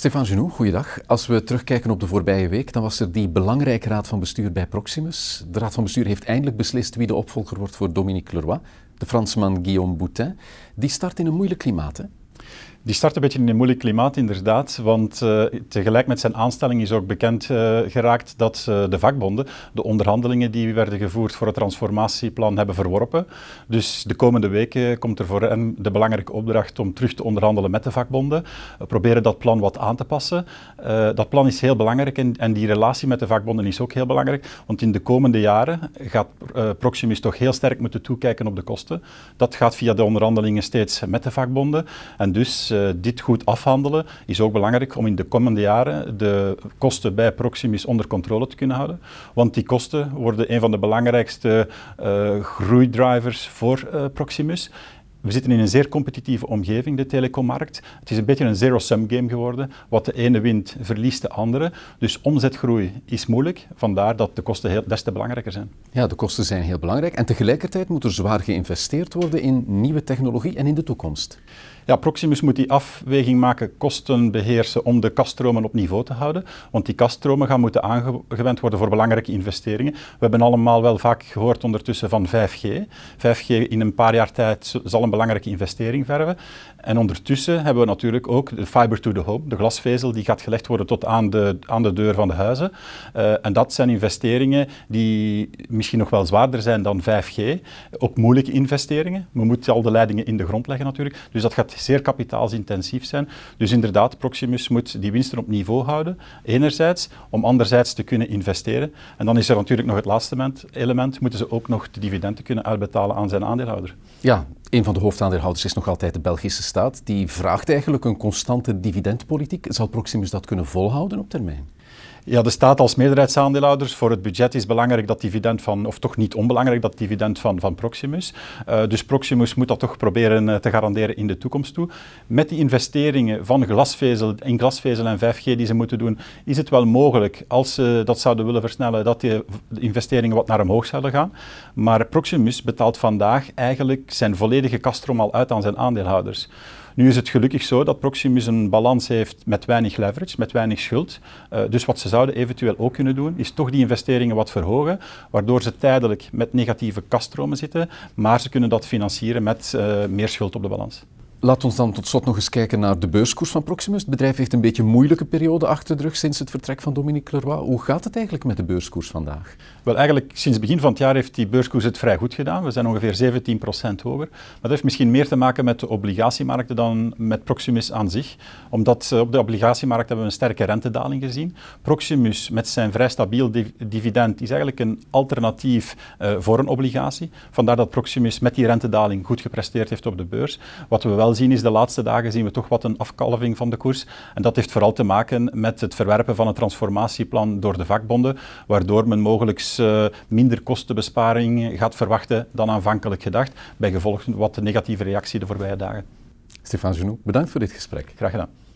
Stefan Genoux, goeiedag. Als we terugkijken op de voorbije week, dan was er die belangrijke raad van bestuur bij Proximus. De raad van bestuur heeft eindelijk beslist wie de opvolger wordt voor Dominique Leroy, de Fransman Guillaume Boutin. Die start in een moeilijk klimaat, hè? Die start een beetje in een moeilijk klimaat, inderdaad. Want uh, tegelijk met zijn aanstelling is ook bekend uh, geraakt dat uh, de vakbonden de onderhandelingen die werden gevoerd voor het transformatieplan hebben verworpen. Dus de komende weken komt er voor hen de belangrijke opdracht om terug te onderhandelen met de vakbonden. Proberen dat plan wat aan te passen. dat plan is heel belangrijk en, en, die relatie met de vakbonden is ook heel belangrijk. Want in de komende jaren gaat Proximus toch heel sterk moeten toekijken op de kosten. Dat gaat via de onderhandelingen steeds met de vakbonden. En dus uh, dit goed afhandelen is ook belangrijk om in de komende jaren de kosten bij Proximus onder controle te kunnen houden. Want die kosten worden een van de belangrijkste uh, groeidrivers voor uh, Proximus. We zitten in een zeer competitieve omgeving, de telecommarkt. Het is een beetje een zero-sum game geworden. Wat de ene wint, verliest de andere. Dus omzetgroei is moeilijk, vandaar dat de kosten heel, des te belangrijker zijn. Ja, de kosten zijn heel belangrijk. En tegelijkertijd moet er zwaar geïnvesteerd worden in nieuwe technologie en in de toekomst. Ja, Proximus moet die afweging maken, kosten beheersen om de kaststromen op niveau te houden. Want die kaststromen gaan moeten aangewend worden voor belangrijke investeringen. We hebben allemaal wel vaak gehoord ondertussen van 5G. 5G in een paar jaar tijd zal een belangrijke investering verven. En ondertussen hebben we natuurlijk ook de fiber to the home, de glasvezel, die gaat gelegd worden tot aan de, aan de deur van de huizen. Uh, en dat zijn investeringen die misschien nog wel zwaarder zijn dan 5G. Ook moeilijke investeringen. We moeten al de leidingen in de grond leggen natuurlijk. Dus dat gaat zeer kapitaalsintensief zijn. Dus inderdaad, Proximus moet die winsten op niveau houden, enerzijds, om anderzijds te kunnen investeren. En dan is er natuurlijk nog het laatste element, moeten ze ook nog de dividenden kunnen uitbetalen aan zijn aandeelhouder. Ja, een van de hoofdaandeelhouders is nog altijd de Belgische staat. Die vraagt eigenlijk een constante dividendpolitiek. Zal Proximus dat kunnen volhouden op termijn? Ja, de staat als meerderheidsaandeelhouders voor het budget is belangrijk dat dividend van, of toch niet onbelangrijk, dat dividend van, van Proximus. Uh, dus Proximus moet dat toch proberen uh, te garanderen in de toekomst toe. Met die investeringen van glasvezel, in glasvezel en 5G die ze moeten doen, is het wel mogelijk, als ze dat zouden willen versnellen, dat die investeringen wat naar omhoog zouden gaan. Maar Proximus betaalt vandaag eigenlijk zijn volledige kaststroom al uit aan zijn aandeelhouders. Nu is het gelukkig zo dat Proximus een balans heeft met weinig leverage, met weinig schuld. Uh, dus wat ze zouden eventueel ook kunnen doen, is toch die investeringen wat verhogen, waardoor ze tijdelijk met negatieve kaststromen zitten, maar ze kunnen dat financieren met uh, meer schuld op de balans. Laat ons dan tot slot nog eens kijken naar de beurskoers van Proximus. Het bedrijf heeft een beetje een moeilijke periode achter de rug sinds het vertrek van Dominique Leroy. Hoe gaat het eigenlijk met de beurskoers vandaag? Wel, eigenlijk sinds het begin van het jaar heeft die beurskoers het vrij goed gedaan. We zijn ongeveer 17% hoger. Maar dat heeft misschien meer te maken met de obligatiemarkten dan met Proximus aan zich. Omdat op de obligatiemarkt hebben we een sterke rentedaling gezien. Proximus met zijn vrij stabiel dividend is eigenlijk een alternatief uh, voor een obligatie. Vandaar dat Proximus met die rentedaling goed gepresteerd heeft op de beurs. Wat we wel wel zien is de laatste dagen zien we toch wat een afkalving van de koers. En dat heeft vooral te maken met het verwerpen van het transformatieplan door de vakbonden, waardoor men mogelijk uh, minder kostenbesparing gaat verwachten dan aanvankelijk gedacht, bij gevolg wat de negatieve reactie de voorbije dagen. Stefan Genoux, bedankt voor dit gesprek. Graag gedaan.